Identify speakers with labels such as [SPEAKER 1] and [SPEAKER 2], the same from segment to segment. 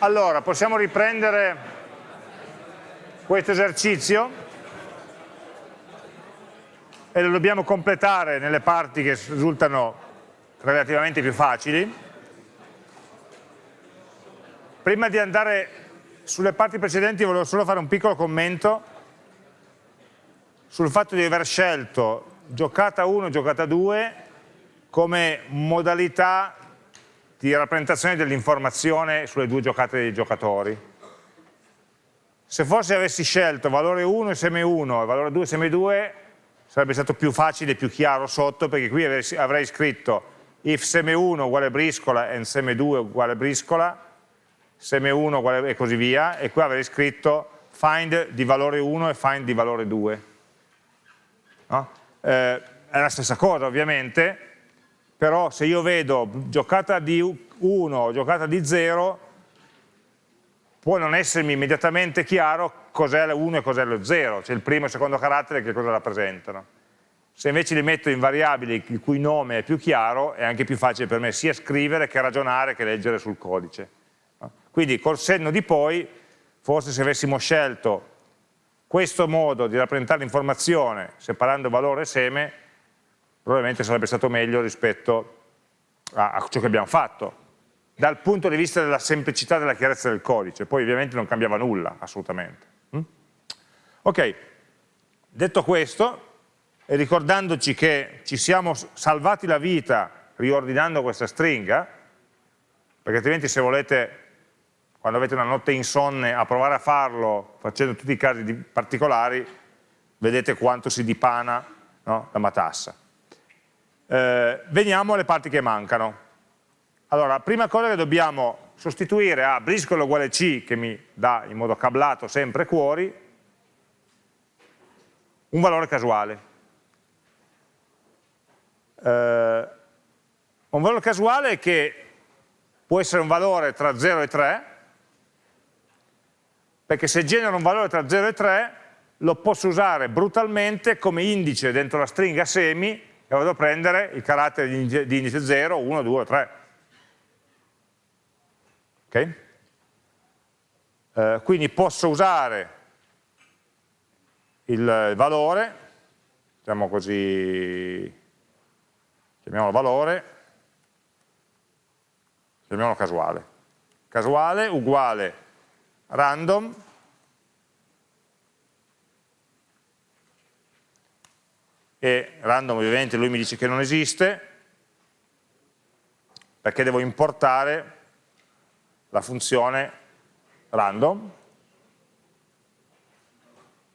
[SPEAKER 1] Allora, possiamo riprendere questo esercizio e lo dobbiamo completare nelle parti che risultano relativamente più facili. Prima di andare sulle parti precedenti volevo solo fare un piccolo commento sul fatto di aver scelto giocata 1 e giocata 2 come modalità di rappresentazione dell'informazione sulle due giocate dei giocatori. Se forse avessi scelto valore 1 seme 1 e valore 2 seme 2 sarebbe stato più facile e più chiaro sotto perché qui avrei scritto if seme 1 uguale briscola e seme 2 uguale briscola, seme 1 uguale e così via e qui avrei scritto find di valore 1 e find di valore 2. No? Eh, è la stessa cosa ovviamente, però se io vedo giocata di 1 o giocata di 0 può non essermi immediatamente chiaro cos'è l'1 e cos'è lo 0, cioè il primo e il secondo carattere che cosa rappresentano. Se invece li metto in variabili il cui nome è più chiaro, è anche più facile per me sia scrivere che ragionare che leggere sul codice. Quindi col senno di poi, forse se avessimo scelto questo modo di rappresentare l'informazione separando valore e seme, probabilmente sarebbe stato meglio rispetto a, a ciò che abbiamo fatto, dal punto di vista della semplicità e della chiarezza del codice, poi ovviamente non cambiava nulla, assolutamente. Mm? Ok, detto questo, e ricordandoci che ci siamo salvati la vita riordinando questa stringa, perché altrimenti se volete, quando avete una notte insonne, a provare a farlo facendo tutti i casi particolari, vedete quanto si dipana no, la matassa. Eh, veniamo alle parti che mancano. Allora, prima cosa che dobbiamo sostituire a briscola uguale C, che mi dà in modo cablato sempre cuori, un valore casuale. Eh, un valore casuale che può essere un valore tra 0 e 3, perché se genera un valore tra 0 e 3 lo posso usare brutalmente come indice dentro la stringa semi e vado a prendere il carattere di indice 0, 1, 2, 3. Ok? Eh, quindi posso usare il valore, diciamo così, chiamiamolo valore, chiamiamolo casuale. Casuale uguale random e random ovviamente lui mi dice che non esiste perché devo importare la funzione random.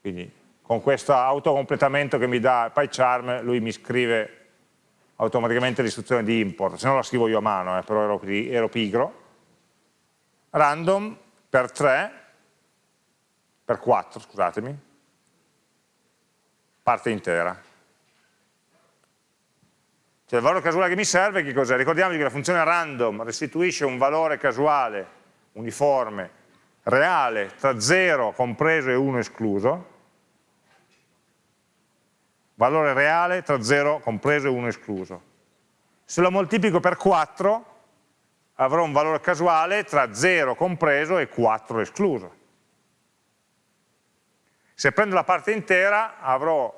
[SPEAKER 1] Quindi con questo autocompletamento che mi dà PyCharm lui mi scrive automaticamente l'istruzione di import. Se no la scrivo io a mano eh, però ero, ero pigro. Random per 3 per 4 scusatemi. Parte intera cioè il valore casuale che mi serve che cos'è? Ricordiamoci che la funzione random restituisce un valore casuale uniforme, reale, tra 0 compreso e 1 escluso, valore reale tra 0 compreso e 1 escluso. Se lo moltiplico per 4 avrò un valore casuale tra 0 compreso e 4 escluso. Se prendo la parte intera avrò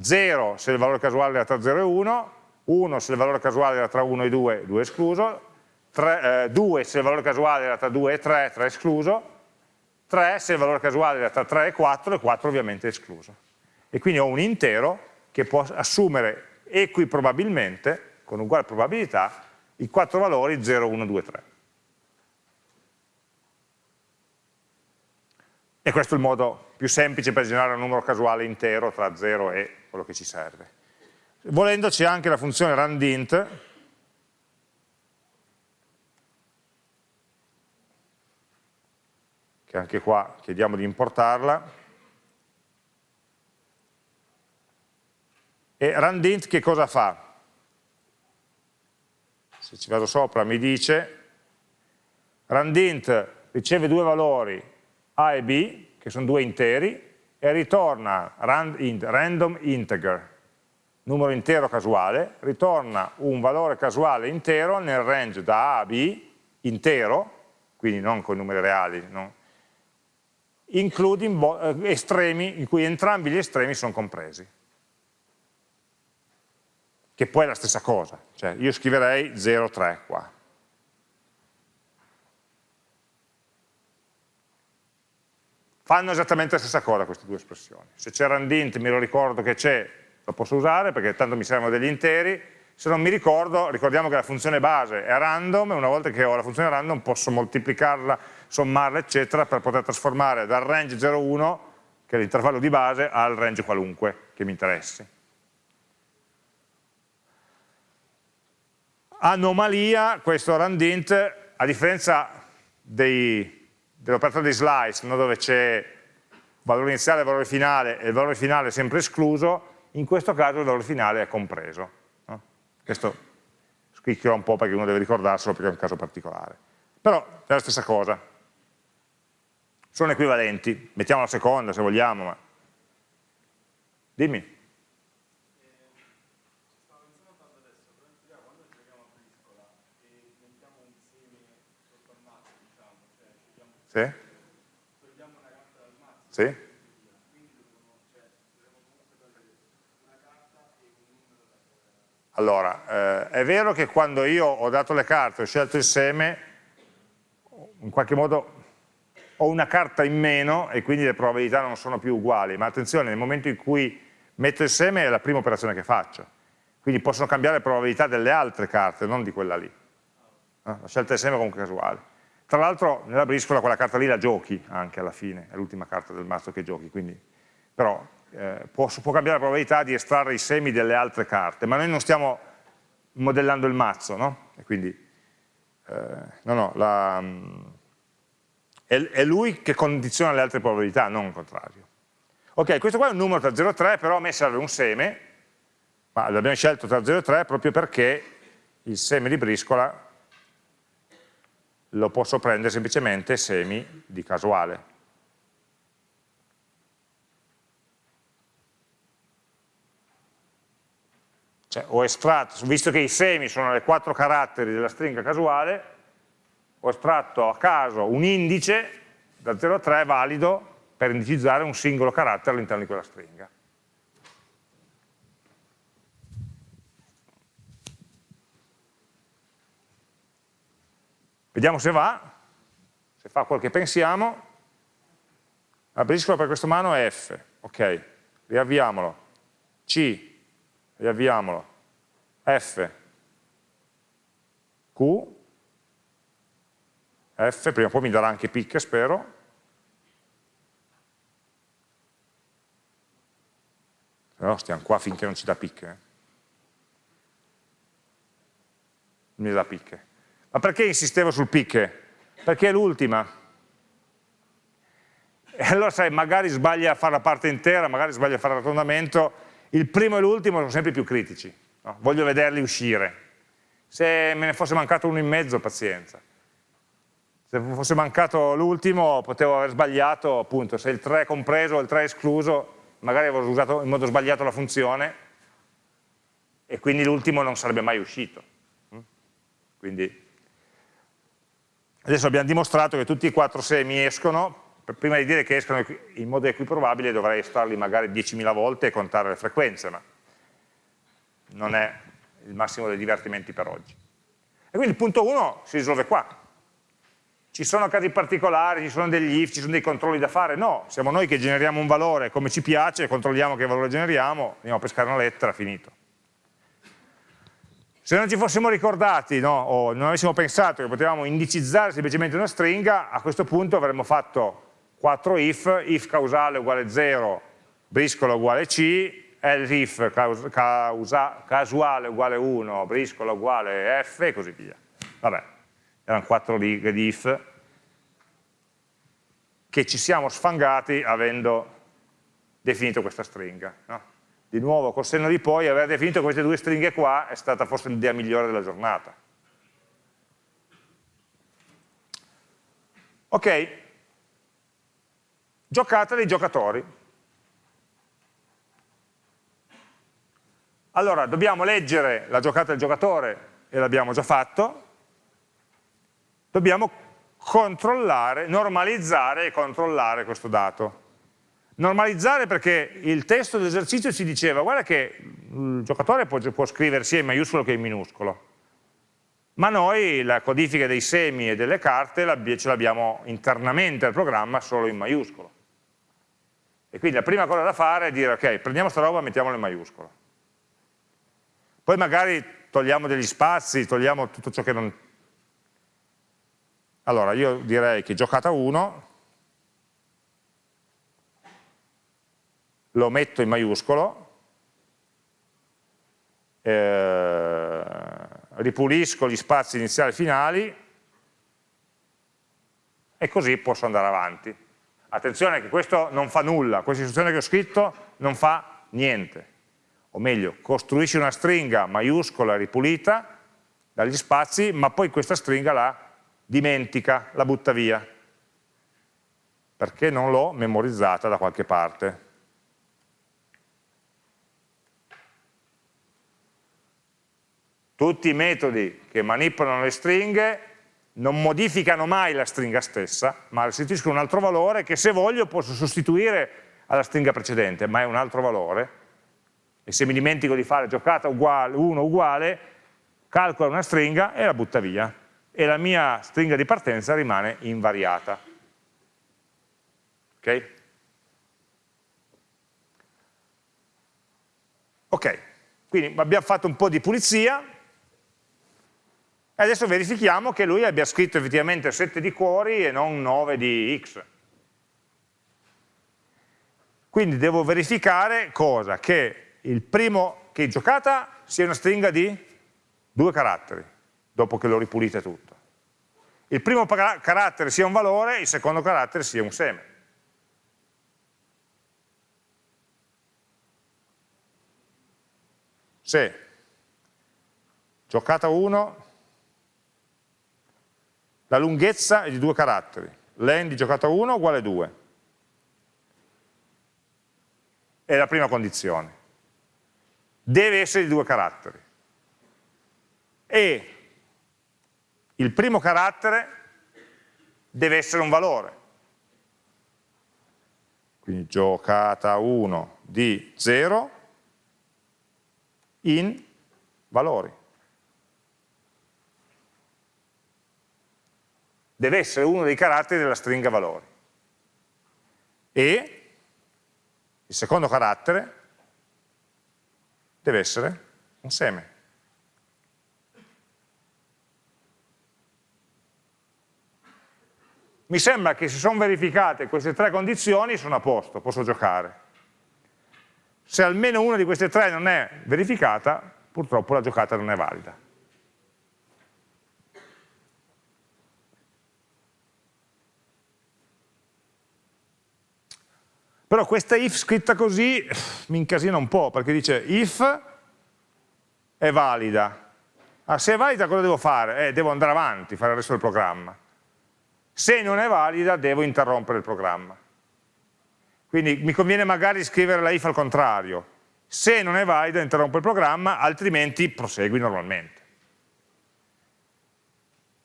[SPEAKER 1] 0 se il valore casuale è tra 0 e 1, 1 se il valore casuale era tra 1 e 2, 2 escluso, 3, eh, 2 se il valore casuale era tra 2 e 3, 3 escluso, 3 se il valore casuale era tra 3 e 4, e 4 ovviamente escluso. E quindi ho un intero che può assumere equiprobabilmente, con uguale probabilità, i quattro valori 0, 1, 2, 3. E questo è il modo più semplice per generare un numero casuale intero tra 0 e quello che ci serve. Volendo c'è anche la funzione randint, che anche qua chiediamo di importarla, e randint che cosa fa? Se ci vado sopra mi dice randint riceve due valori A e B, che sono due interi, e ritorna random integer, numero intero casuale, ritorna un valore casuale intero nel range da A a B, intero, quindi non con i numeri reali, no? including eh, estremi in cui entrambi gli estremi sono compresi. Che poi è la stessa cosa, cioè io scriverei 0,3 qua. Fanno esattamente la stessa cosa queste due espressioni. Se c'è randint mi lo ricordo che c'è, lo posso usare perché tanto mi servono degli interi, se non mi ricordo, ricordiamo che la funzione base è random e una volta che ho la funzione random posso moltiplicarla, sommarla eccetera per poter trasformare dal range 0,1 che è l'intervallo di base al range qualunque che mi interessi. Anomalia, questo randint, a differenza dell'operatore di slice no, dove c'è valore iniziale e valore finale e il valore finale è sempre escluso, in questo caso il valore finale è compreso. Questo scricchiola un po' perché uno deve ricordarselo perché è un caso particolare. Però è la stessa cosa. Sono equivalenti, mettiamo la seconda se vogliamo, ma... Dimmi. Sì? Sì? Allora, eh, è vero che quando io ho dato le carte, ho scelto il seme, in qualche modo ho una carta in meno e quindi le probabilità non sono più uguali, ma attenzione, nel momento in cui metto il seme è la prima operazione che faccio, quindi possono cambiare le probabilità delle altre carte, non di quella lì. Eh? La scelta del seme è comunque casuale. Tra l'altro nella briscola quella carta lì la giochi anche alla fine, è l'ultima carta del mazzo che giochi, quindi però eh, può, può, cambiare la probabilità di estrarre i semi delle altre carte, ma noi non stiamo modellando il mazzo, no? E quindi, eh, no, no, la, è, è, lui che condiziona le altre probabilità, non il contrario. Ok, questo qua è un numero tra 0 e 3, però a me serve un seme, ma l'abbiamo scelto tra 0 e 3 proprio perché il seme di briscola lo posso prendere semplicemente semi di casuale. Cioè, ho estratto, visto che i semi sono le quattro caratteri della stringa casuale, ho estratto a caso un indice da 0 a 3 valido per indicizzare un singolo carattere all'interno di quella stringa. Vediamo se va, se fa quel che pensiamo. La briscola per questo mano F, ok, riavviamolo. C, riavviamolo, F, Q, F, prima o poi mi darà anche picche, spero, però stiamo qua finché non ci dà picche. Eh. Mi dà picche. Ma perché insistevo sul picche? Perché è l'ultima. E allora sai, magari sbaglia a fare la parte intera, magari sbaglia a fare l'arrotondamento, il primo e l'ultimo sono sempre più critici, no? voglio vederli uscire. Se me ne fosse mancato uno in mezzo, pazienza. Se fosse mancato l'ultimo, potevo aver sbagliato, appunto, se il 3 è compreso o il 3 è escluso, magari avevo usato in modo sbagliato la funzione e quindi l'ultimo non sarebbe mai uscito. Mm? Quindi adesso abbiamo dimostrato che tutti i quattro semi escono, prima di dire che escono in modo equiprobabile dovrei estrarli magari 10.000 volte e contare le frequenze, ma non è il massimo dei divertimenti per oggi. E quindi il punto 1 si risolve qua. Ci sono casi particolari, ci sono degli if, ci sono dei controlli da fare? No, siamo noi che generiamo un valore come ci piace, controlliamo che valore generiamo, andiamo a pescare una lettera, finito. Se non ci fossimo ricordati no, o non avessimo pensato che potevamo indicizzare semplicemente una stringa, a questo punto avremmo fatto 4 if, if causale uguale 0, briscola uguale C, else if causa, casuale uguale 1, briscola uguale F e così via. Vabbè, erano 4 righe di if che ci siamo sfangati avendo definito questa stringa. No? Di nuovo, col senno di poi, aver definito queste due stringhe qua è stata forse l'idea migliore della giornata. Ok, giocata dei giocatori. Allora, dobbiamo leggere la giocata del giocatore, e l'abbiamo già fatto, dobbiamo controllare, normalizzare e controllare questo dato. Normalizzare perché il testo dell'esercizio ci diceva guarda che il giocatore può, può scrivere sia in maiuscolo che in minuscolo, ma noi la codifica dei semi e delle carte ce l'abbiamo internamente al programma solo in maiuscolo. E quindi la prima cosa da fare è dire ok, prendiamo sta roba e mettiamola in maiuscolo. Poi magari togliamo degli spazi, togliamo tutto ciò che non... Allora, io direi che giocata 1 lo metto in maiuscolo, eh, ripulisco gli spazi iniziali e finali e così posso andare avanti. Attenzione che questo non fa nulla, questa istruzione che ho scritto non fa niente o meglio, costruisci una stringa maiuscola ripulita dagli spazi, ma poi questa stringa la dimentica, la butta via, perché non l'ho memorizzata da qualche parte. Tutti i metodi che manipolano le stringhe non modificano mai la stringa stessa, ma restituiscono un altro valore che se voglio posso sostituire alla stringa precedente, ma è un altro valore, e se mi dimentico di fare giocata uguale, 1 uguale, calcola una stringa e la butta via e la mia stringa di partenza rimane invariata. Ok? Ok, quindi abbiamo fatto un po' di pulizia e adesso verifichiamo che lui abbia scritto effettivamente 7 di cuori e non 9 di x. Quindi devo verificare cosa? Che il primo che giocata sia una stringa di due caratteri, dopo che l'ho ripulita tutto. Il primo carattere sia un valore, il secondo carattere sia un seme. Se giocata 1, la lunghezza è di due caratteri, len di giocata 1 uguale 2. È la prima condizione deve essere di due caratteri. E il primo carattere deve essere un valore. Quindi giocata 1 di 0 in valori. Deve essere uno dei caratteri della stringa valori. E il secondo carattere deve essere un seme. Mi sembra che se sono verificate queste tre condizioni sono a posto, posso giocare. Se almeno una di queste tre non è verificata, purtroppo la giocata non è valida. Però questa if scritta così mi incasina un po', perché dice if è valida. Ah, se è valida cosa devo fare? Eh, devo andare avanti, fare il resto del programma. Se non è valida devo interrompere il programma. Quindi mi conviene magari scrivere la if al contrario. Se non è valida interrompo il programma, altrimenti prosegui normalmente.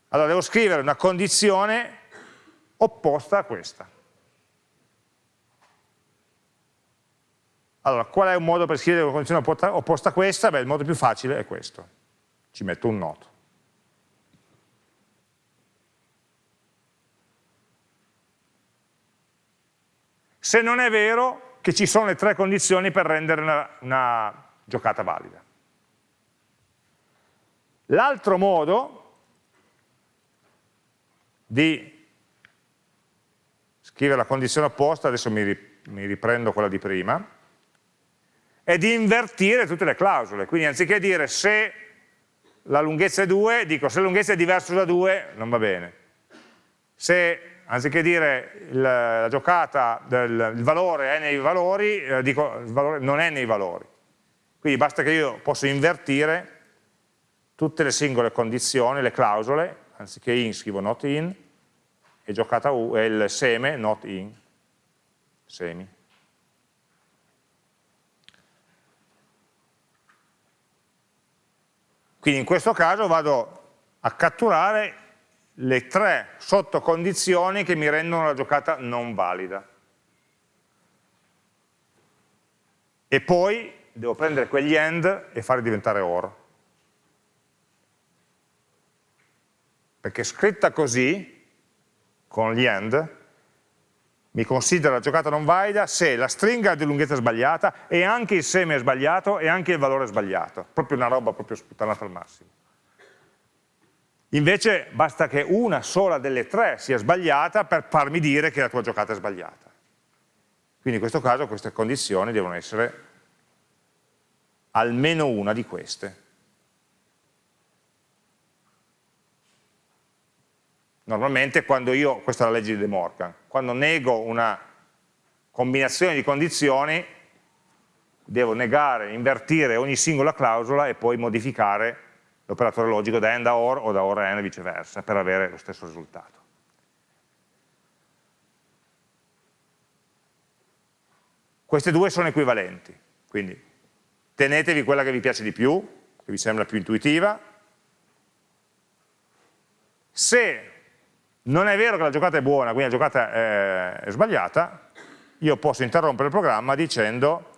[SPEAKER 1] Allora devo scrivere una condizione opposta a questa. Allora, qual è un modo per scrivere una condizione opposta a questa? Beh, il modo più facile è questo. Ci metto un noto. Se non è vero che ci sono le tre condizioni per rendere una, una giocata valida. L'altro modo di scrivere la condizione opposta, adesso mi riprendo quella di prima, è di invertire tutte le clausole, quindi anziché dire se la lunghezza è 2, dico se la lunghezza è diversa da 2, non va bene. Se anziché dire il, la giocata, del, il valore è nei valori, eh, dico il valore non è nei valori. Quindi basta che io possa invertire tutte le singole condizioni, le clausole, anziché in scrivo not in, e giocata U, e il seme not in, semi. Quindi in questo caso vado a catturare le tre sottocondizioni che mi rendono la giocata non valida. E poi devo prendere quegli end e farli diventare or. Perché scritta così, con gli end, mi considera la giocata non valida se la stringa è di lunghezza sbagliata e anche il seme è sbagliato e anche il valore è sbagliato. Proprio una roba proprio sputtanata al massimo. Invece basta che una sola delle tre sia sbagliata per farmi dire che la tua giocata è sbagliata. Quindi in questo caso queste condizioni devono essere almeno una di queste. Normalmente quando io, questa è la legge di De Morgan, quando nego una combinazione di condizioni devo negare, invertire ogni singola clausola e poi modificare l'operatore logico da AND a OR o da OR a AND e viceversa per avere lo stesso risultato. Queste due sono equivalenti, quindi tenetevi quella che vi piace di più, che vi sembra più intuitiva. Se non è vero che la giocata è buona, quindi la giocata è, è sbagliata, io posso interrompere il programma dicendo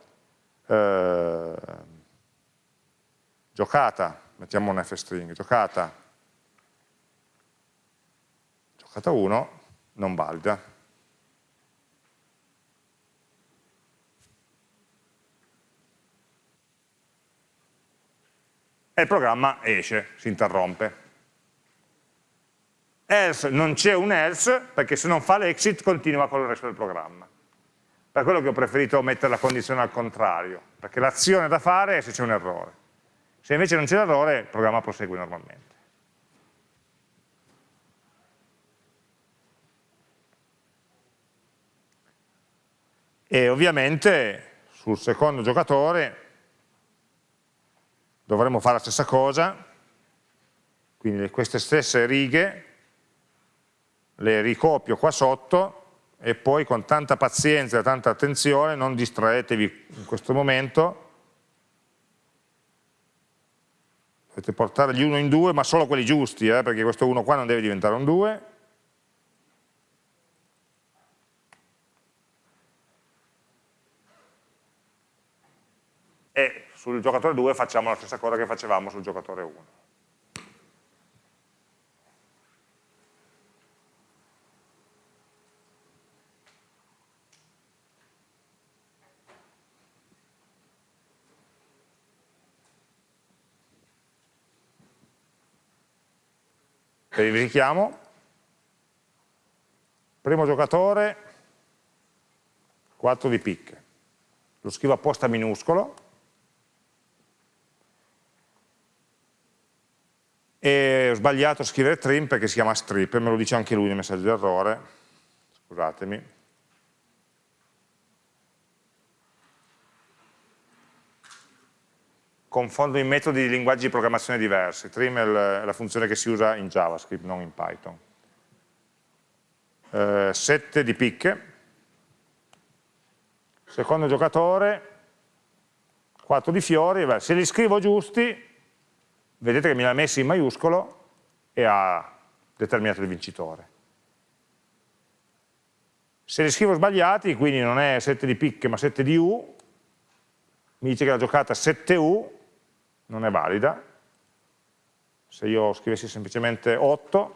[SPEAKER 1] eh, giocata mettiamo un f-string, giocata, giocata 1, non valida. E il programma esce, si interrompe. Else, non c'è un else, perché se non fa l'exit continua con il resto del programma. Per quello che ho preferito mettere la condizione al contrario, perché l'azione da fare è se c'è un errore. Se invece non c'è l'errore, il programma prosegue normalmente. E ovviamente sul secondo giocatore dovremo fare la stessa cosa, quindi queste stesse righe le ricopio qua sotto e poi con tanta pazienza e tanta attenzione, non distraetevi in questo momento, Potete portare gli 1 in 2, ma solo quelli giusti, eh, perché questo 1 qua non deve diventare un 2. E sul giocatore 2 facciamo la stessa cosa che facevamo sul giocatore 1. Verifichiamo, primo giocatore, 4 di picche, lo scrivo apposta minuscolo, e ho sbagliato a scrivere trim perché si chiama strip, me lo dice anche lui nel messaggio di errore, scusatemi, confondo i metodi di linguaggi di programmazione diversi. Trim è la funzione che si usa in JavaScript, non in Python. Eh, 7 di picche. Secondo giocatore, 4 di fiori. Se li scrivo giusti, vedete che me li ha messi in maiuscolo e ha determinato il vincitore. Se li scrivo sbagliati, quindi non è 7 di picche ma 7 di U, mi dice che la giocata 7U non è valida. Se io scrivessi semplicemente 8,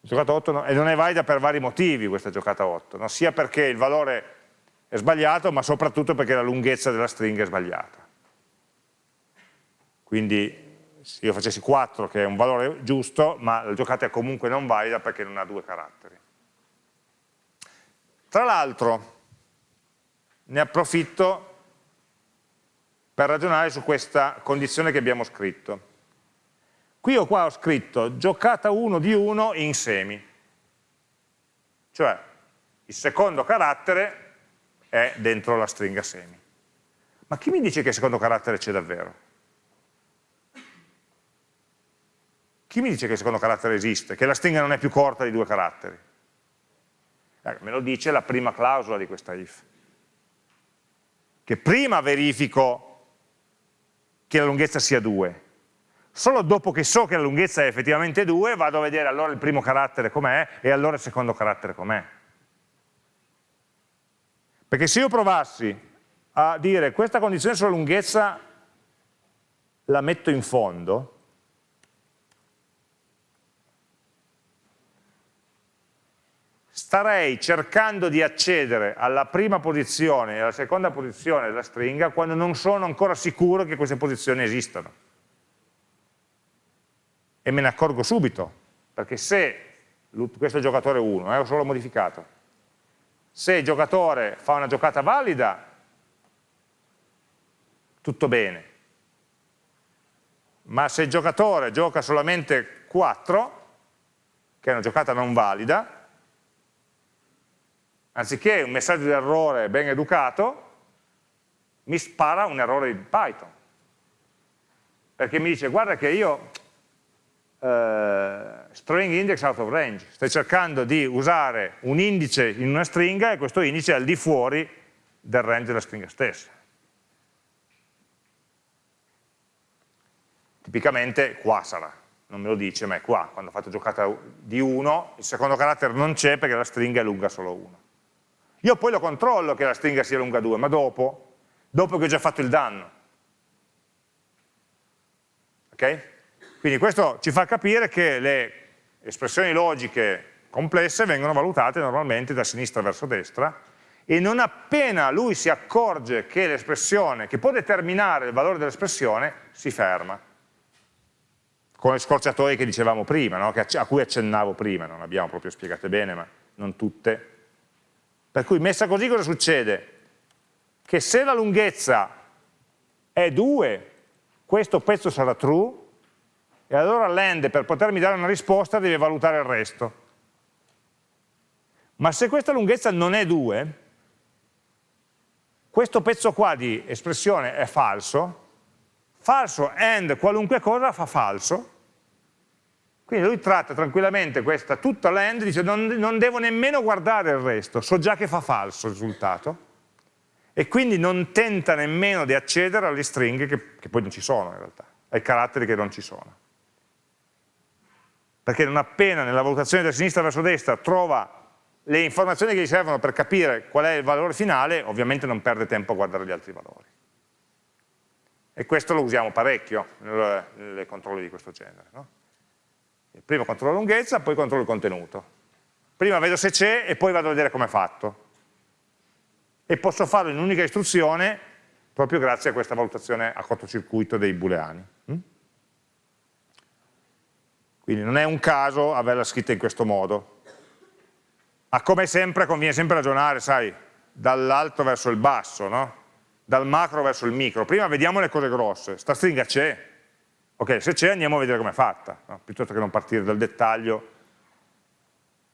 [SPEAKER 1] giocata 8 e non è valida per vari motivi questa giocata 8, no? sia perché il valore è sbagliato, ma soprattutto perché la lunghezza della stringa è sbagliata. Quindi se io facessi 4, che è un valore giusto, ma la giocata è comunque non valida perché non ha due caratteri. Tra l'altro, ne approfitto per ragionare su questa condizione che abbiamo scritto. Qui o qua ho scritto giocata 1 di 1 in semi, cioè il secondo carattere è dentro la stringa semi. Ma chi mi dice che il secondo carattere c'è davvero? Chi mi dice che il secondo carattere esiste, che la stringa non è più corta di due caratteri? Eh, me lo dice la prima clausola di questa if. Che prima verifico che la lunghezza sia 2. Solo dopo che so che la lunghezza è effettivamente 2 vado a vedere allora il primo carattere com'è e allora il secondo carattere com'è. Perché se io provassi a dire questa condizione sulla lunghezza la metto in fondo, starei cercando di accedere alla prima posizione e alla seconda posizione della stringa quando non sono ancora sicuro che queste posizioni esistano. E me ne accorgo subito, perché se, questo è il giocatore 1, eh, ho solo modificato, se il giocatore fa una giocata valida, tutto bene, ma se il giocatore gioca solamente 4, che è una giocata non valida, anziché un messaggio di errore ben educato, mi spara un errore di Python. Perché mi dice, guarda che io, eh, string index out of range, stai cercando di usare un indice in una stringa e questo indice è al di fuori del range della stringa stessa. Tipicamente qua sarà, non me lo dice, ma è qua, quando ho fatto giocata di 1, il secondo carattere non c'è perché la stringa è lunga solo 1. Io poi lo controllo che la stringa sia lunga 2, ma dopo, dopo che ho già fatto il danno. Ok? Quindi questo ci fa capire che le espressioni logiche complesse vengono valutate normalmente da sinistra verso destra e non appena lui si accorge che l'espressione, che può determinare il valore dell'espressione, si ferma. Con le scorciatoie che dicevamo prima, no? a cui accennavo prima, non abbiamo proprio spiegate bene, ma non tutte, per cui messa così cosa succede? Che se la lunghezza è 2, questo pezzo sarà true, e allora l'end per potermi dare una risposta deve valutare il resto. Ma se questa lunghezza non è 2, questo pezzo qua di espressione è falso, falso and qualunque cosa fa falso, quindi lui tratta tranquillamente questa, tutta l'end, dice non, non devo nemmeno guardare il resto, so già che fa falso il risultato, e quindi non tenta nemmeno di accedere alle stringhe che, che poi non ci sono in realtà, ai caratteri che non ci sono. Perché non appena nella valutazione da sinistra verso destra trova le informazioni che gli servono per capire qual è il valore finale, ovviamente non perde tempo a guardare gli altri valori. E questo lo usiamo parecchio nei controlli di questo genere. No? Prima controllo la lunghezza, poi controllo il contenuto. Prima vedo se c'è e poi vado a vedere come è fatto. E posso farlo in un'unica istruzione proprio grazie a questa valutazione a cortocircuito dei booleani. Mm? Quindi non è un caso averla scritta in questo modo. Ma come sempre conviene sempre ragionare, sai, dall'alto verso il basso, no? dal macro verso il micro. Prima vediamo le cose grosse. Sta stringa c'è, Ok, se c'è andiamo a vedere come è fatta, no? piuttosto che non partire dal dettaglio,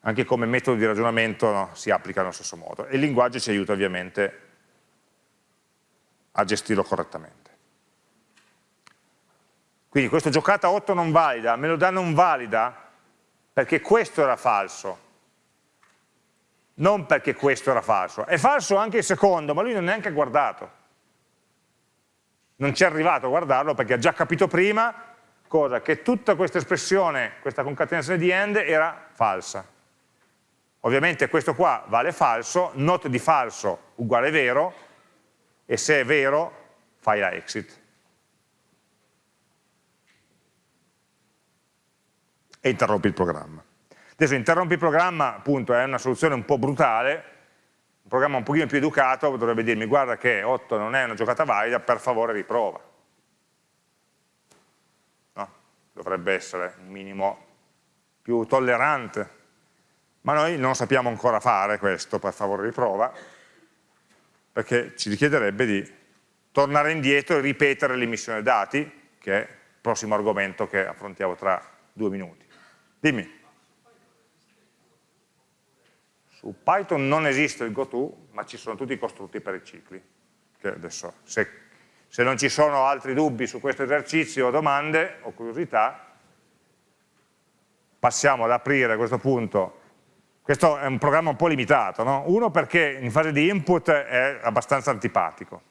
[SPEAKER 1] anche come metodo di ragionamento no? si applica allo stesso modo. E il linguaggio ci aiuta ovviamente a gestirlo correttamente. Quindi questo giocata 8 non valida, me lo dà non valida perché questo era falso, non perché questo era falso. È falso anche il secondo, ma lui non è neanche guardato non ci è arrivato a guardarlo perché ha già capito prima cosa? che tutta questa espressione, questa concatenazione di end era falsa. Ovviamente questo qua vale falso, not di falso uguale vero, e se è vero fai la exit. E interrompi il programma. Adesso interrompi il programma, appunto, è una soluzione un po' brutale, programma un pochino più educato dovrebbe dirmi guarda che 8 non è una giocata valida, per favore riprova. No? Dovrebbe essere un minimo più tollerante. Ma noi non sappiamo ancora fare questo, per favore riprova, perché ci richiederebbe di tornare indietro e ripetere l'emissione dati, che è il prossimo argomento che affrontiamo tra due minuti. Dimmi. Su Python non esiste il goTo, ma ci sono tutti i costrutti per i cicli. Adesso, se, se non ci sono altri dubbi su questo esercizio, domande o curiosità, passiamo ad aprire a questo punto. Questo è un programma un po' limitato, no? uno perché in fase di input è abbastanza antipatico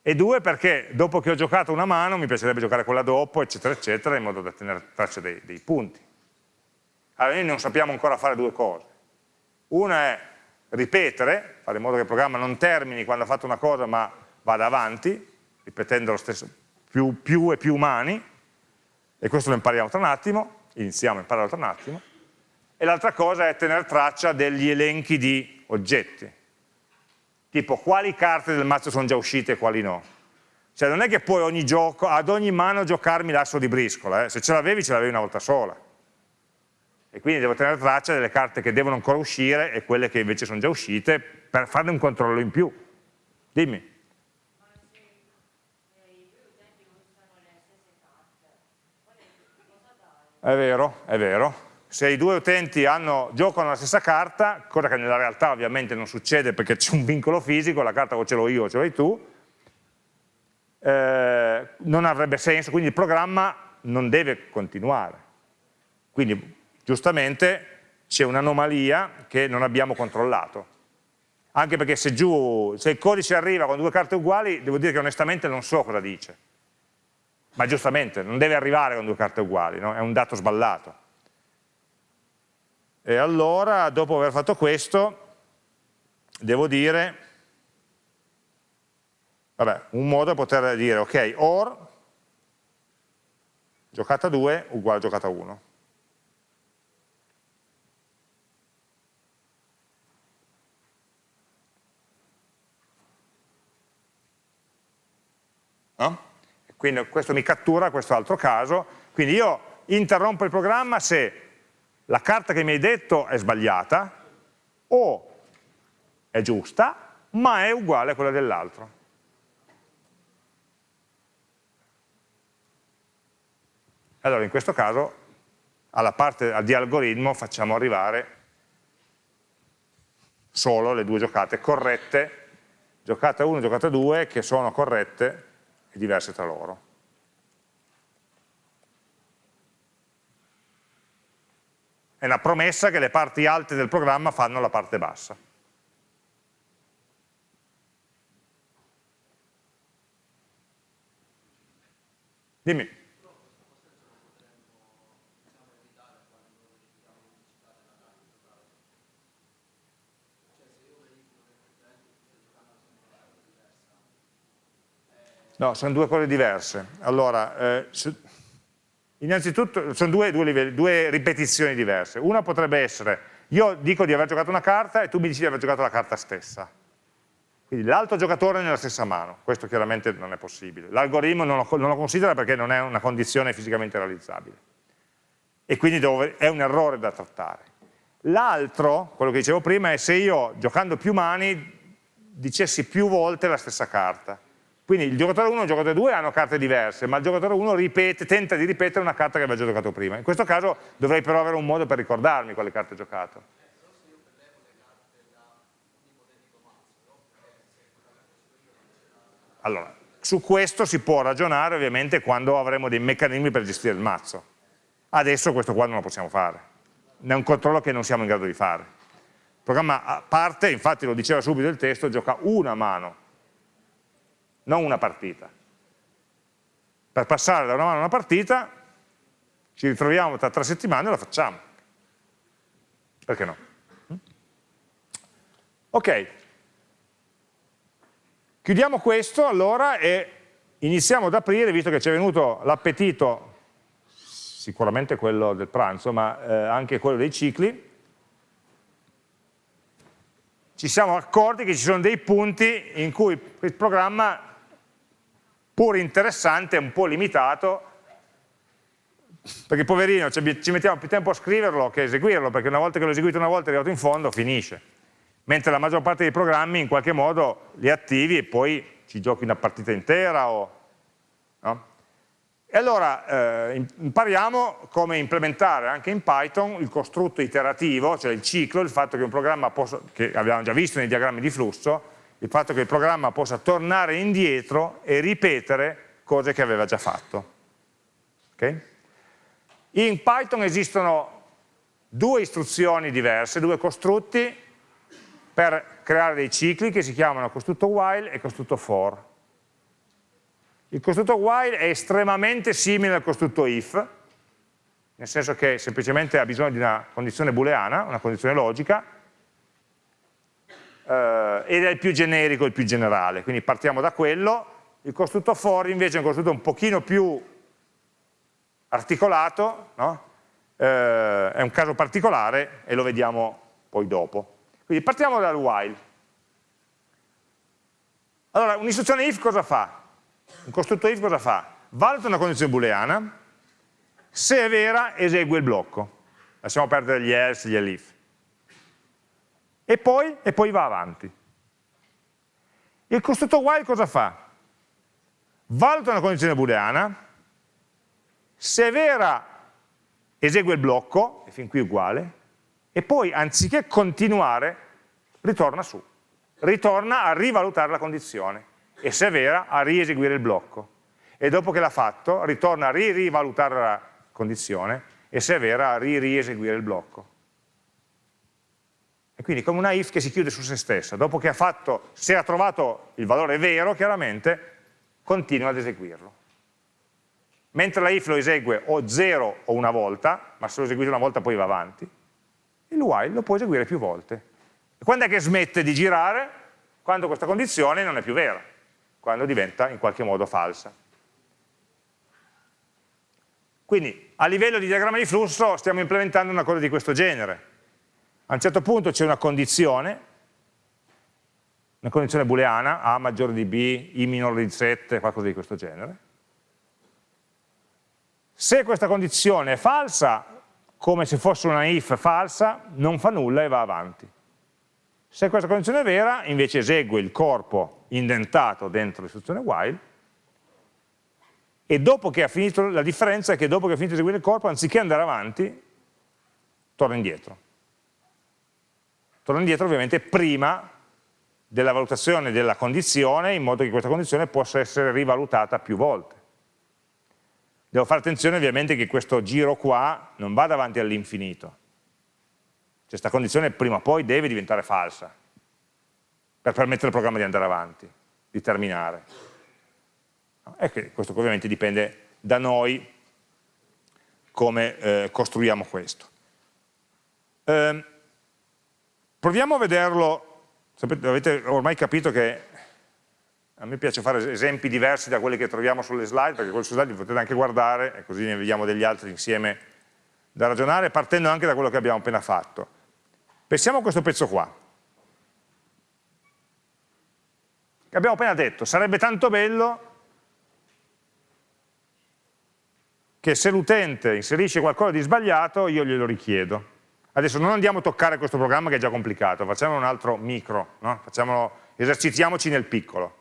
[SPEAKER 1] e due perché dopo che ho giocato una mano mi piacerebbe giocare quella dopo, eccetera, eccetera, in modo da tenere traccia dei, dei punti. Allora noi non sappiamo ancora fare due cose. Una è ripetere, fare in modo che il programma non termini quando ha fatto una cosa ma vada avanti, ripetendo lo stesso, più, più e più mani, e questo lo impariamo tra un attimo, iniziamo a imparare tra un attimo, e l'altra cosa è tenere traccia degli elenchi di oggetti, tipo quali carte del mazzo sono già uscite e quali no. Cioè non è che puoi ogni gioco, ad ogni mano giocarmi l'asso di briscola, eh? se ce l'avevi ce l'avevi una volta sola. E quindi devo tenere traccia delle carte che devono ancora uscire e quelle che invece sono già uscite per farne un controllo in più. Dimmi. È vero, è vero se i due utenti hanno, giocano la stessa carta, cosa che nella realtà ovviamente non succede perché c'è un vincolo fisico, la carta o ce l'ho io o ce l'hai tu, eh, non avrebbe senso, quindi il programma non deve continuare. Quindi giustamente c'è un'anomalia che non abbiamo controllato. Anche perché se giù, se il codice arriva con due carte uguali, devo dire che onestamente non so cosa dice. Ma giustamente, non deve arrivare con due carte uguali, no? è un dato sballato. E allora, dopo aver fatto questo, devo dire, vabbè, un modo è poter dire, ok, or, giocata 2 uguale giocata 1. No? Quindi questo mi cattura questo altro caso, quindi io interrompo il programma se la carta che mi hai detto è sbagliata o è giusta, ma è uguale a quella dell'altro. Allora in questo caso alla parte di algoritmo facciamo arrivare solo le due giocate corrette, giocata 1 e giocata 2, che sono corrette e diverse tra loro. È una promessa che le parti alte del programma fanno la parte bassa. Dimmi. No, sono due cose diverse. Allora, eh, Innanzitutto sono due, due, livelli, due, ripetizioni diverse. Una potrebbe essere, io dico di aver giocato una carta e tu mi dici di aver giocato la carta stessa. Quindi l'altro giocatore nella stessa mano, questo chiaramente non è possibile. L'algoritmo non, non, lo considera perché non è una condizione fisicamente realizzabile. E quindi devo, è un errore da trattare. L'altro, quello che dicevo prima, è se io giocando più mani dicessi più volte la stessa carta. Quindi il giocatore 1 e il giocatore 2 hanno carte diverse, ma il giocatore 1 ripete, tenta di ripetere una carta che aveva già giocato prima. In questo caso dovrei però avere un modo per ricordarmi quale carte ho giocato. Allora, su questo si può ragionare ovviamente quando avremo dei meccanismi per gestire il mazzo. Adesso questo qua non lo possiamo fare. È un controllo che non siamo in grado di fare. Il programma parte, infatti lo diceva subito il testo, gioca una mano non una partita. Per passare da una mano a una partita ci ritroviamo tra tre settimane e la facciamo. Perché no? Ok, chiudiamo questo allora e iniziamo ad aprire, visto che ci è venuto l'appetito, sicuramente quello del pranzo, ma eh, anche quello dei cicli, ci siamo accorti che ci sono dei punti in cui il programma pur interessante, un po' limitato, perché poverino ci mettiamo più tempo a scriverlo che a eseguirlo, perché una volta che l'ho eseguito una volta è arrivato in fondo, finisce. Mentre la maggior parte dei programmi in qualche modo li attivi e poi ci giochi una partita intera. O, no? E allora eh, impariamo come implementare anche in Python il costrutto iterativo, cioè il ciclo, il fatto che un programma possa, che abbiamo già visto nei diagrammi di flusso, il fatto che il programma possa tornare indietro e ripetere cose che aveva già fatto. Okay? In Python esistono due istruzioni diverse, due costrutti per creare dei cicli che si chiamano costrutto while e costrutto for. Il costrutto while è estremamente simile al costrutto if, nel senso che semplicemente ha bisogno di una condizione booleana, una condizione logica, eh, ed è il più generico, il più generale, quindi partiamo da quello. Il costrutto for invece è un costrutto un pochino più articolato, no? eh, è un caso particolare e lo vediamo poi dopo. Quindi partiamo dal while. Allora, un'istruzione if cosa fa? Un costrutto if cosa fa? Valuta una condizione booleana, se è vera esegue il blocco. Lasciamo perdere gli else, gli elif. E poi, e poi va avanti. Il costrutto while cosa fa? Valuta una condizione booleana, se è vera esegue il blocco, e fin qui uguale, e poi anziché continuare ritorna su, ritorna a rivalutare la condizione e se è vera a rieseguire il blocco e dopo che l'ha fatto ritorna a ri rivalutare la condizione e se è vera a ri rieseguire il blocco. E quindi come una if che si chiude su se stessa, dopo che ha fatto, se ha trovato il valore vero chiaramente, continua ad eseguirlo mentre la if lo esegue o 0 o una volta, ma se lo eseguite una volta poi va avanti, il while lo può eseguire più volte. E quando è che smette di girare? Quando questa condizione non è più vera, quando diventa in qualche modo falsa. Quindi a livello di diagramma di flusso stiamo implementando una cosa di questo genere. A un certo punto c'è una condizione, una condizione booleana, A maggiore di B, I minore di 7, qualcosa di questo genere, se questa condizione è falsa, come se fosse una if falsa, non fa nulla e va avanti. Se questa condizione è vera, invece esegue il corpo indentato dentro l'istruzione while e dopo che ha finito, la differenza è che dopo che ha finito di eseguire il corpo, anziché andare avanti, torna indietro. Torna indietro ovviamente prima della valutazione della condizione, in modo che questa condizione possa essere rivalutata più volte. Devo fare attenzione ovviamente che questo giro qua non va davanti all'infinito. Cioè questa condizione prima o poi deve diventare falsa per permettere al programma di andare avanti, di terminare. E questo ovviamente dipende da noi come eh, costruiamo questo. Eh, proviamo a vederlo, sapete, avete ormai capito che a me piace fare esempi diversi da quelli che troviamo sulle slide, perché quelli sulle slide li potete anche guardare, e così ne vediamo degli altri insieme da ragionare, partendo anche da quello che abbiamo appena fatto. Pensiamo a questo pezzo qua. Che abbiamo appena detto, sarebbe tanto bello che se l'utente inserisce qualcosa di sbagliato io glielo richiedo. Adesso non andiamo a toccare questo programma che è già complicato, facciamo un altro micro, no? esercitiamoci nel piccolo.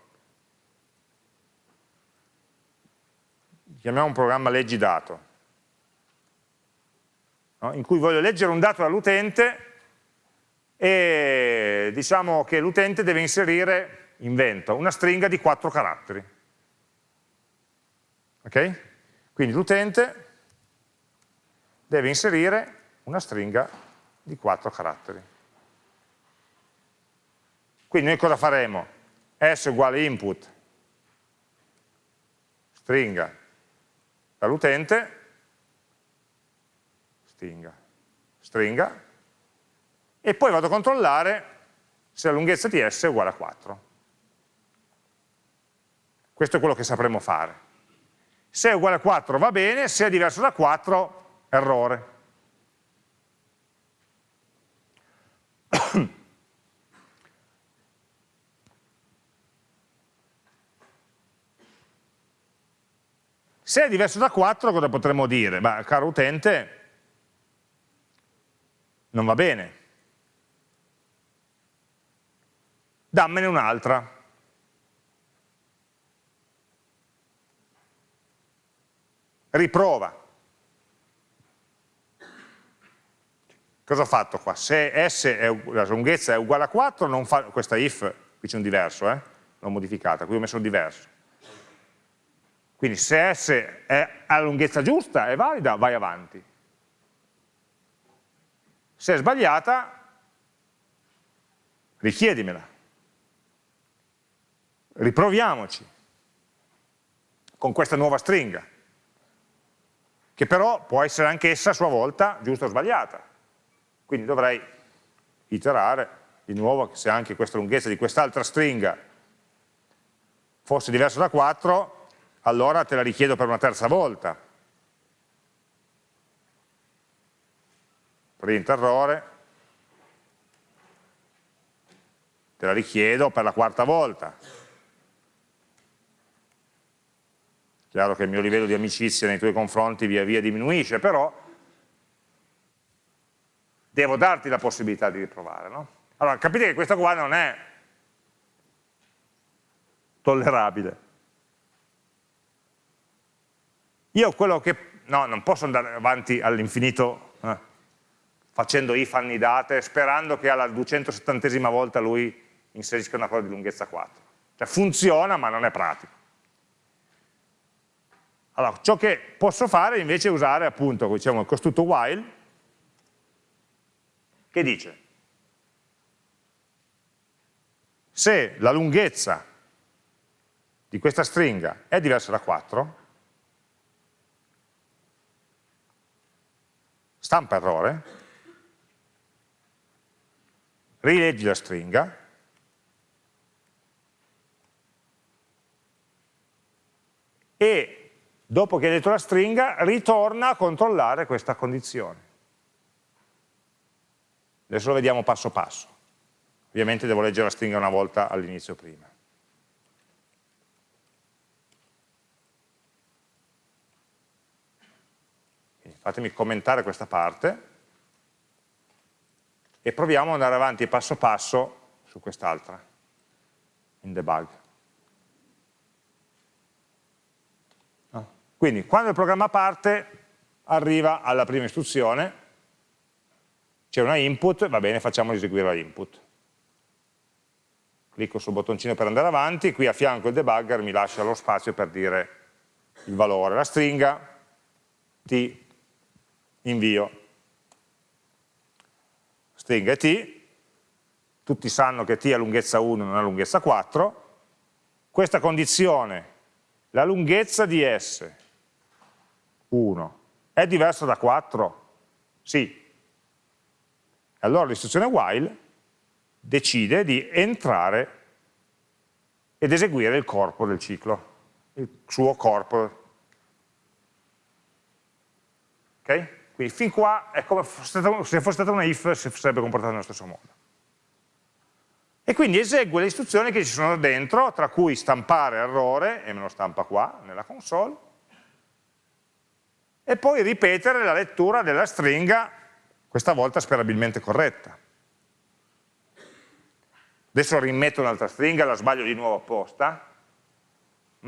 [SPEAKER 1] chiamiamo un programma leggi dato, no? in cui voglio leggere un dato dall'utente e diciamo che l'utente deve inserire, invento, una stringa di quattro caratteri. Ok? Quindi l'utente deve inserire una stringa di quattro caratteri. Quindi noi cosa faremo? S uguale input, stringa dall'utente, stringa, stringa, e poi vado a controllare se la lunghezza di S è uguale a 4. Questo è quello che sapremo fare. Se è uguale a 4 va bene, se è diverso da 4, errore. Se è diverso da 4 cosa potremmo dire? Ma caro utente, non va bene. Dammene un'altra. Riprova. Cosa ho fatto qua? Se S è, la lunghezza è uguale a 4, non fa, questa if, qui c'è un diverso, eh? l'ho modificata, qui ho messo un diverso quindi se S è alla lunghezza giusta, è valida, vai avanti. Se è sbagliata, richiedimela. Riproviamoci. con questa nuova stringa, che però può essere anch'essa a sua volta giusta o sbagliata. Quindi dovrei iterare di nuovo se anche questa lunghezza di quest'altra stringa fosse diversa da 4, allora te la richiedo per una terza volta. Print errore, te la richiedo per la quarta volta. Chiaro che il mio livello di amicizia nei tuoi confronti via via diminuisce, però devo darti la possibilità di riprovare. No? Allora, capite che questo qua non è tollerabile. Io quello che... no, non posso andare avanti all'infinito eh, facendo if annidate, sperando che alla 270esima volta lui inserisca una cosa di lunghezza 4. Cioè funziona ma non è pratico. Allora, ciò che posso fare invece è usare appunto diciamo, il costrutto while che dice se la lunghezza di questa stringa è diversa da 4, stampa errore, rileggi la stringa e dopo che hai detto la stringa ritorna a controllare questa condizione. Adesso lo vediamo passo passo. Ovviamente devo leggere la stringa una volta all'inizio prima. Quindi fatemi commentare questa parte e proviamo ad andare avanti passo passo su quest'altra, in debug. Quindi quando il programma parte arriva alla prima istruzione, c'è una input, va bene, facciamo eseguire la input. Clicco sul bottoncino per andare avanti, qui a fianco il debugger mi lascia lo spazio per dire il valore, la stringa, t, invio. Stringa è t, tutti sanno che t ha lunghezza 1 non ha lunghezza 4, questa condizione, la lunghezza di s 1 è diverso da 4? Sì. Allora l'istruzione while decide di entrare ed eseguire il corpo del ciclo, il suo corpo. Ok? Quindi fin qua è come se fosse stata una if si sarebbe comportato nello stesso modo. E quindi esegue le istruzioni che ci sono dentro, tra cui stampare errore, e me lo stampa qua nella console, e poi ripetere la lettura della stringa, questa volta sperabilmente corretta. Adesso rimetto un'altra stringa, la sbaglio di nuovo apposta,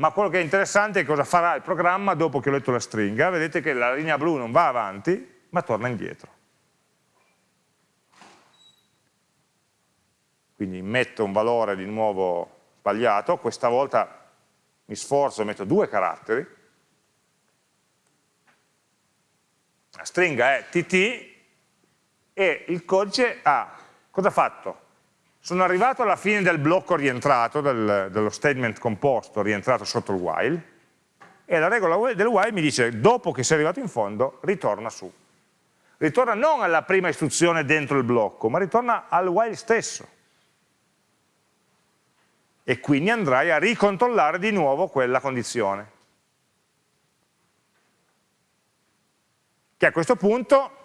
[SPEAKER 1] ma quello che è interessante è cosa farà il programma dopo che ho letto la stringa. Vedete che la linea blu non va avanti, ma torna indietro. Quindi metto un valore di nuovo sbagliato, questa volta mi sforzo e metto due caratteri, la stringa è tt e il codice ha, cosa ha fatto? Sono arrivato alla fine del blocco rientrato, del, dello statement composto rientrato sotto il while, e la regola del while mi dice, dopo che sei arrivato in fondo, ritorna su. Ritorna non alla prima istruzione dentro il blocco, ma ritorna al while stesso. E quindi andrai a ricontrollare di nuovo quella condizione. che a questo punto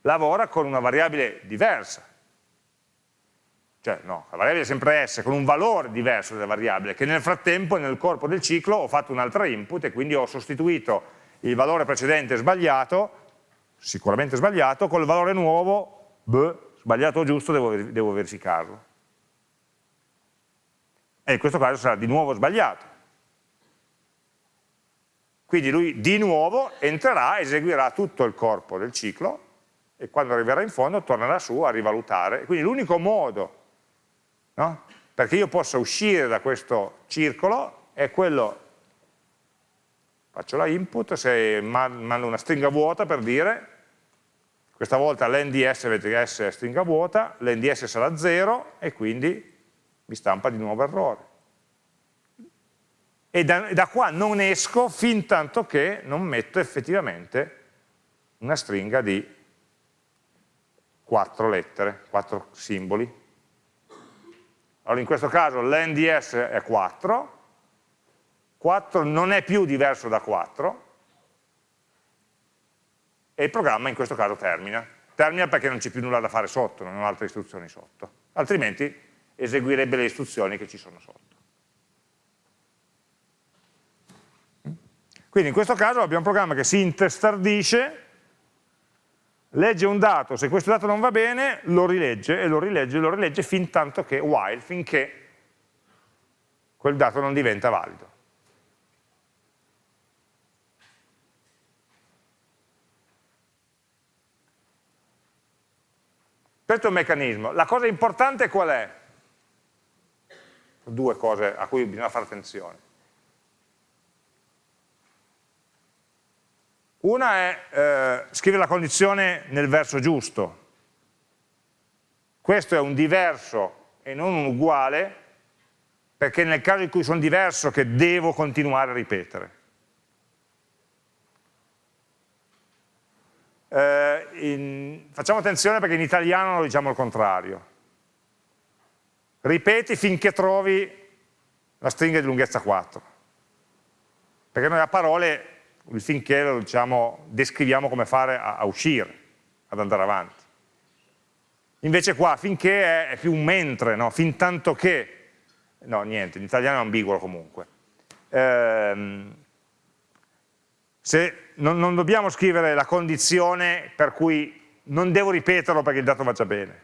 [SPEAKER 1] lavora con una variabile diversa. Cioè, no, la variabile è sempre S, con un valore diverso della variabile, che nel frattempo, nel corpo del ciclo, ho fatto un'altra input e quindi ho sostituito il valore precedente sbagliato, sicuramente sbagliato, col valore nuovo, beh, sbagliato o giusto, devo, devo verificarlo. E in questo caso sarà di nuovo sbagliato. Quindi lui di nuovo entrerà, eseguirà tutto il corpo del ciclo e quando arriverà in fondo tornerà su a rivalutare. Quindi l'unico modo no? perché io possa uscire da questo circolo è quello, faccio la input, se mando una stringa vuota per dire, questa volta l'NDS, vedete che S è stringa vuota, l'NDS sarà 0 e quindi mi stampa di nuovo errore. e da, da qua non esco fin tanto che non metto effettivamente una stringa di quattro lettere, quattro simboli. Allora in questo caso l'NDS è 4, 4 non è più diverso da 4 e il programma in questo caso termina. Termina perché non c'è più nulla da fare sotto, non ho altre istruzioni sotto, altrimenti eseguirebbe le istruzioni che ci sono sotto. Quindi in questo caso abbiamo un programma che si intestardisce, legge un dato, se questo dato non va bene, lo rilegge e lo rilegge e lo rilegge fin tanto che, while, finché quel dato non diventa valido. Questo è un meccanismo. La cosa importante qual è? Due cose a cui bisogna fare attenzione. Una è eh, scrivere la condizione nel verso giusto. Questo è un diverso e non un uguale, perché nel caso in cui sono diverso che devo continuare a ripetere. Eh, in, facciamo attenzione perché in italiano lo diciamo il contrario. Ripeti finché trovi la stringa di lunghezza 4. Perché noi a parole il finché lo diciamo, descriviamo come fare a, a, uscire, ad andare avanti. Invece qua finché è, è più un mentre, no? fin tanto che, no niente, in italiano è ambiguo comunque. Ehm, se non, non dobbiamo scrivere la condizione per cui non devo ripeterlo perché il dato vada bene,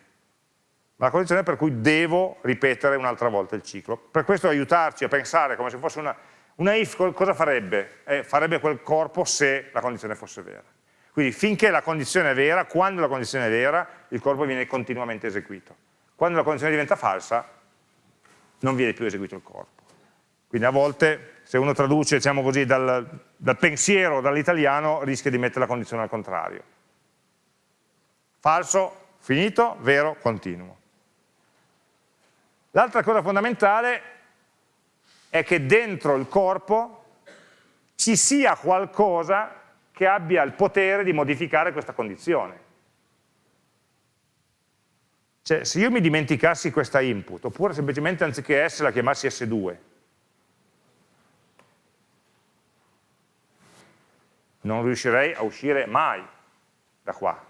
[SPEAKER 1] ma la condizione per cui devo ripetere un'altra volta il ciclo. Per questo aiutarci a pensare come se fosse una, una if cosa farebbe? Eh, farebbe quel corpo se la condizione fosse vera. Quindi finché la condizione è vera, quando la condizione è vera, il corpo viene continuamente eseguito. Quando la condizione diventa falsa, non viene più eseguito il corpo. Quindi a volte, se uno traduce diciamo così, dal, dal pensiero, dall'italiano, rischia di mettere la condizione al contrario. Falso, finito, vero, continuo. L'altra cosa fondamentale è che dentro il corpo ci sia qualcosa che abbia il potere di modificare questa condizione. Cioè, se io mi dimenticassi questa input, oppure semplicemente anziché S la chiamassi S2, non riuscirei a uscire mai da qua.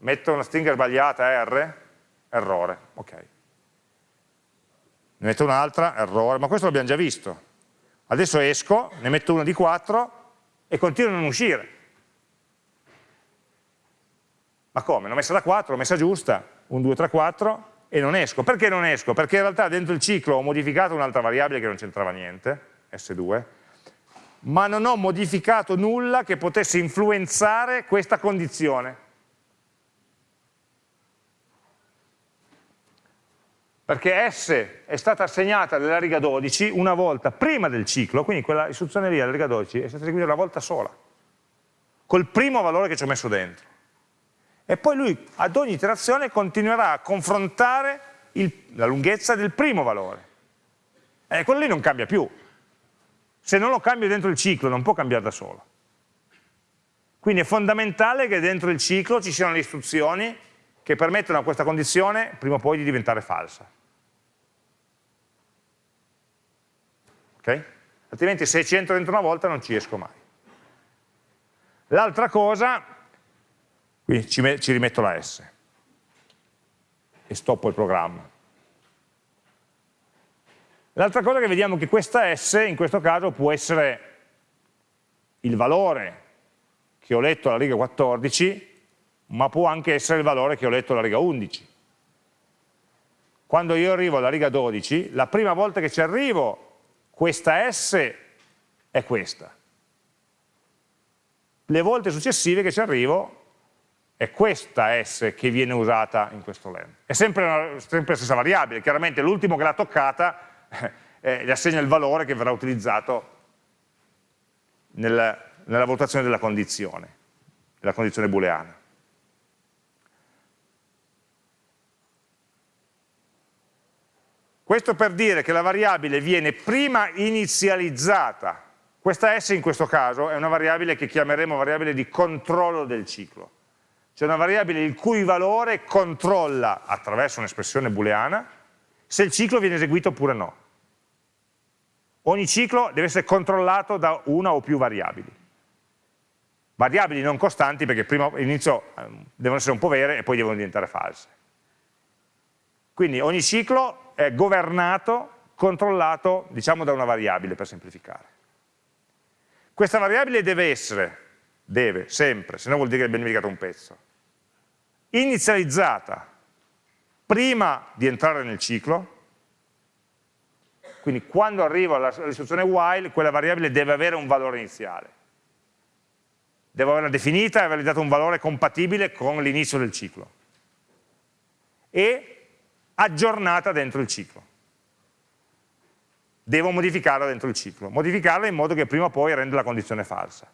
[SPEAKER 1] Metto una stringa sbagliata R, errore, ok. Ne metto un'altra, errore, ma questo l'abbiamo già visto. Adesso esco, ne metto una di 4 e continuo a non uscire. Ma come? L'ho messa da 4, l'ho messa giusta, 1, 2, 3, 4 e non esco. Perché non esco? Perché in realtà dentro il ciclo ho modificato un'altra variabile che non c'entrava niente, S2, ma non ho modificato nulla che potesse influenzare questa condizione. Perché S è stata assegnata nella riga 12 una volta prima del ciclo, quindi quella istruzione lì alla riga 12 è stata eseguita una volta sola, col primo valore che ci ho messo dentro. E poi lui ad ogni iterazione continuerà a confrontare il, la lunghezza del primo valore. E quello lì non cambia più. Se non lo cambio dentro il ciclo non può cambiare da solo. Quindi è fondamentale che dentro il ciclo ci siano le istruzioni che permettono a questa condizione prima o poi di diventare falsa. Okay? altrimenti se ci entro dentro una volta non ci esco mai. L'altra cosa, qui ci, ci rimetto la S e stoppo il programma. L'altra cosa che vediamo è che questa S in questo caso può essere il valore che ho letto alla riga 14, ma può anche essere il valore che ho letto alla riga 11. Quando io arrivo alla riga 12, la prima volta che ci arrivo questa S è questa. Le volte successive che ci arrivo è questa S che viene usata in questo len. È sempre, una, sempre la stessa variabile, chiaramente l'ultimo che l'ha toccata eh, gli assegna il valore che verrà utilizzato nel, nella valutazione della condizione, della condizione booleana. Questo per dire che la variabile viene prima inizializzata. Questa S in questo caso è una variabile che chiameremo variabile di controllo del ciclo. Cioè una variabile il cui valore controlla, attraverso un'espressione booleana, se il ciclo viene eseguito oppure no. Ogni ciclo deve essere controllato da una o più variabili. Variabili non costanti perché prima all'inizio ehm, devono essere un po' vere e poi devono diventare false. Quindi ogni ciclo è governato, controllato, diciamo, da una variabile, per semplificare. Questa variabile deve essere, deve, sempre, se no vuol dire che abbiamo dimenticato un pezzo, inizializzata prima di entrare nel ciclo, quindi quando arrivo all'istruzione while, quella variabile deve avere un valore iniziale. Devo averla definita e avergli dato un valore compatibile con l'inizio del ciclo. E aggiornata dentro il ciclo. Devo modificarla dentro il ciclo, modificarla in modo che prima o poi renda la condizione falsa.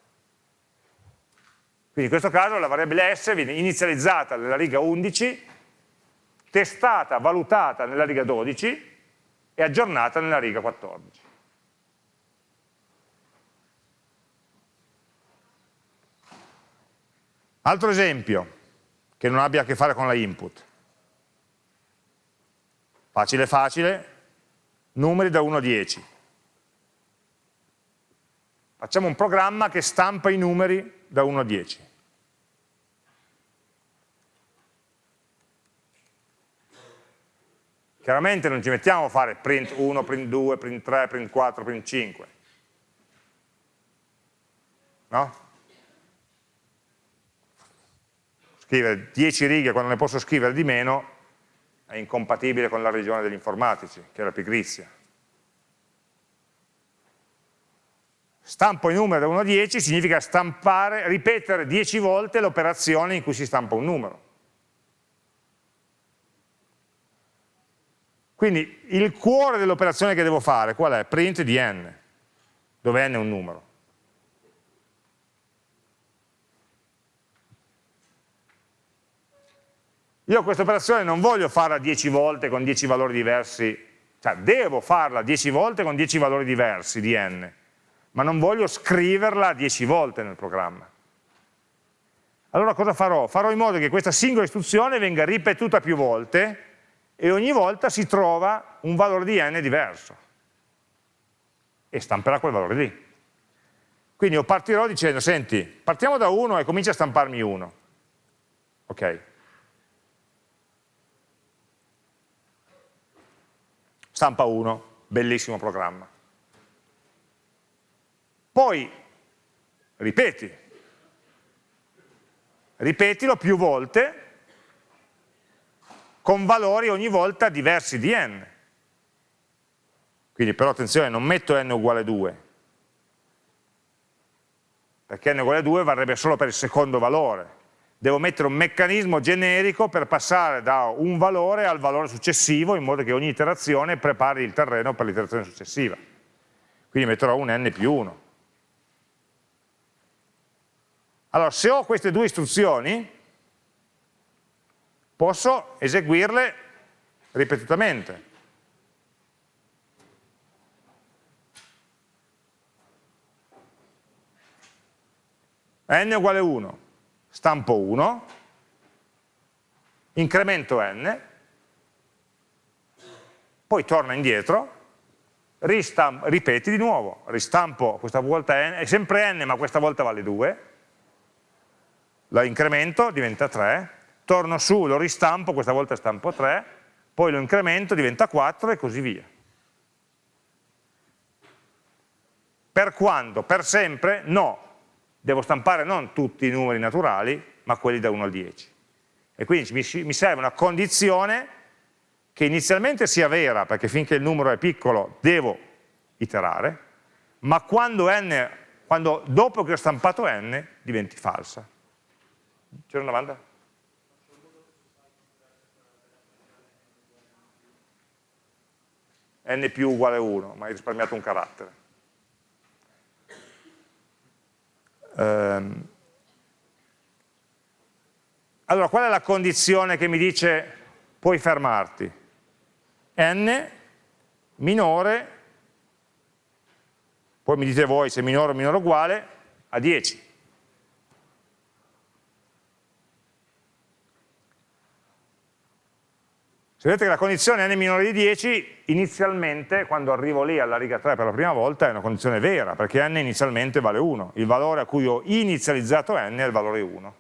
[SPEAKER 1] Quindi in questo caso la variabile S viene inizializzata nella riga 11, testata, valutata nella riga 12 e aggiornata nella riga 14. Altro esempio, che non abbia a che fare con la input. Facile facile, numeri da 1 a 10. Facciamo un programma che stampa i numeri da 1 a 10. Chiaramente non ci mettiamo a fare print 1, print 2, print 3, print 4, print 5. No? Scrivere 10 righe quando ne posso scrivere di meno è incompatibile con la regione degli informatici, che è la pigrizia. Stampo i numeri da 1 a 10 significa stampare, ripetere 10 volte l'operazione in cui si stampa un numero. Quindi il cuore dell'operazione che devo fare qual è? Print di n, dove n è un numero. Io questa operazione non voglio farla 10 volte con 10 valori diversi, cioè devo farla 10 volte con 10 valori diversi di n, ma non voglio scriverla 10 volte nel programma. Allora cosa farò? Farò in modo che questa singola istruzione venga ripetuta più volte e ogni volta si trova un valore di n diverso e stamperà quel valore lì. Quindi io partirò dicendo, senti, partiamo da 1 e comincia a stamparmi 1. Ok, stampa 1, bellissimo programma. Poi ripeti, ripetilo più volte con valori ogni volta diversi di n. Quindi però attenzione, non metto n uguale 2, perché n uguale 2 varrebbe solo per il secondo valore, devo mettere un meccanismo generico per passare da un valore al valore successivo in modo che ogni iterazione prepari il terreno per l'iterazione successiva. Quindi metterò un n più 1. Allora, se ho queste due istruzioni, posso eseguirle ripetutamente. n uguale 1 stampo 1, incremento n, poi torna indietro, ripeti di nuovo, ristampo questa volta n, è sempre n ma questa volta vale 2, la incremento, diventa 3, torno su, lo ristampo, questa volta stampo 3, poi lo incremento, diventa 4 e così via. Per quando? Per sempre? No, devo stampare non tutti i numeri naturali, ma quelli da 1 al 10. E quindi mi, serve una condizione che inizialmente sia vera, perché finché il numero è piccolo devo iterare, ma quando, n, quando dopo che ho stampato n diventi falsa. C'era una domanda? n più uguale 1, ma hai risparmiato un carattere. Ehm, allora, qual è la condizione che mi dice puoi fermarti? n minore, poi mi dite voi se minore o minore o uguale, a 10. Se vedete che la condizione n minore di 10, inizialmente, quando arrivo lì alla riga 3 per la prima volta, è una condizione vera, perché n inizialmente vale 1. Il valore a cui ho inizializzato n è il valore 1.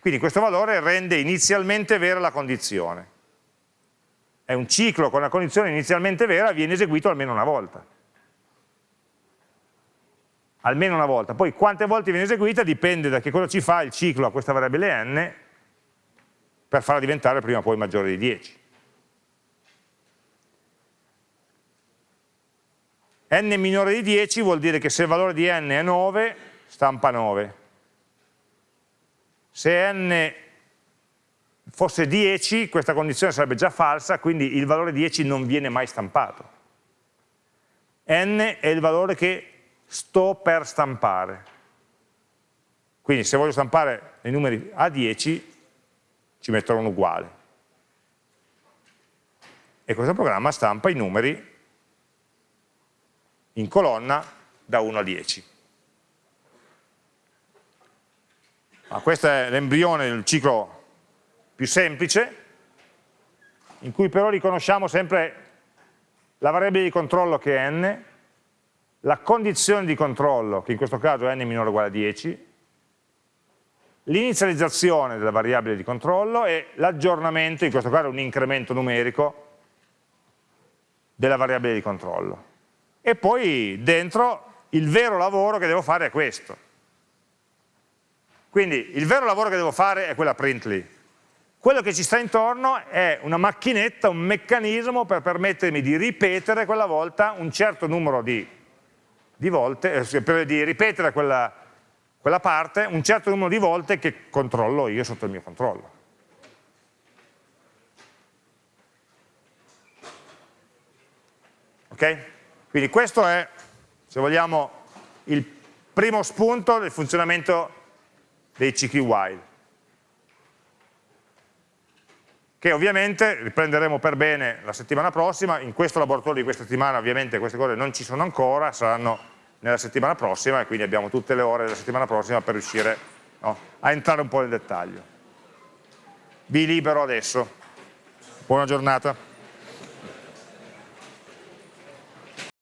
[SPEAKER 1] Quindi questo valore rende inizialmente vera la condizione. È un ciclo con la condizione inizialmente vera, viene eseguito almeno una volta. Almeno una volta. Poi quante volte viene eseguita dipende da che cosa ci fa il ciclo a questa variabile n, per farla diventare prima o poi maggiore di 10. n minore di 10 vuol dire che se il valore di n è 9, stampa 9. Se n fosse 10, questa condizione sarebbe già falsa, quindi il valore 10 non viene mai stampato. n è il valore che sto per stampare. Quindi se voglio stampare i numeri a 10, ci mettono un uguale. E questo programma stampa i numeri in colonna da 1 a 10. Ma questo è l'embrione del ciclo più semplice, in cui però riconosciamo sempre la variabile di controllo che è n, la condizione di controllo, che in questo caso è n minore o uguale a 10, l'inizializzazione della variabile di controllo e l'aggiornamento, in questo caso un incremento numerico, della variabile di controllo. E poi dentro il vero lavoro che devo fare è questo. Quindi il vero lavoro che devo fare è quella print. Quello che ci sta intorno è una macchinetta, un meccanismo per permettermi di ripetere quella volta un certo numero di, di volte, eh, di ripetere quella, quella parte un certo numero di volte che controllo io sotto il mio controllo. Ok? Quindi questo è, se vogliamo, il primo spunto del funzionamento dei cicli while. Che ovviamente riprenderemo per bene la settimana prossima, in questo laboratorio di questa settimana ovviamente queste cose non ci sono ancora, saranno nella settimana prossima e quindi abbiamo tutte le ore della settimana prossima per riuscire no, a entrare un po' nel dettaglio. Vi libero adesso. Buona giornata.